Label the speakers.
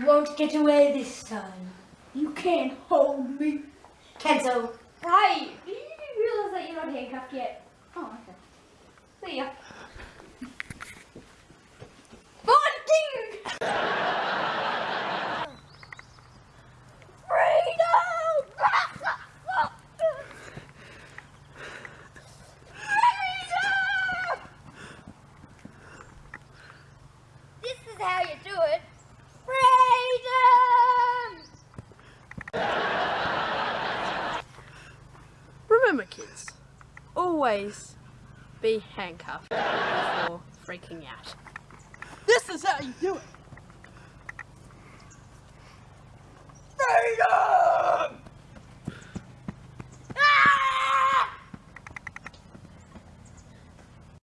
Speaker 1: You won't get away this time.
Speaker 2: You can't hold me.
Speaker 1: Kenzo.
Speaker 3: Hi! Did you realize that you're not handcuffed yet? Oh, okay. See ya. Bonding! This is how you do it.
Speaker 4: Remember, kids, always be handcuffed before freaking out. This is how you do it.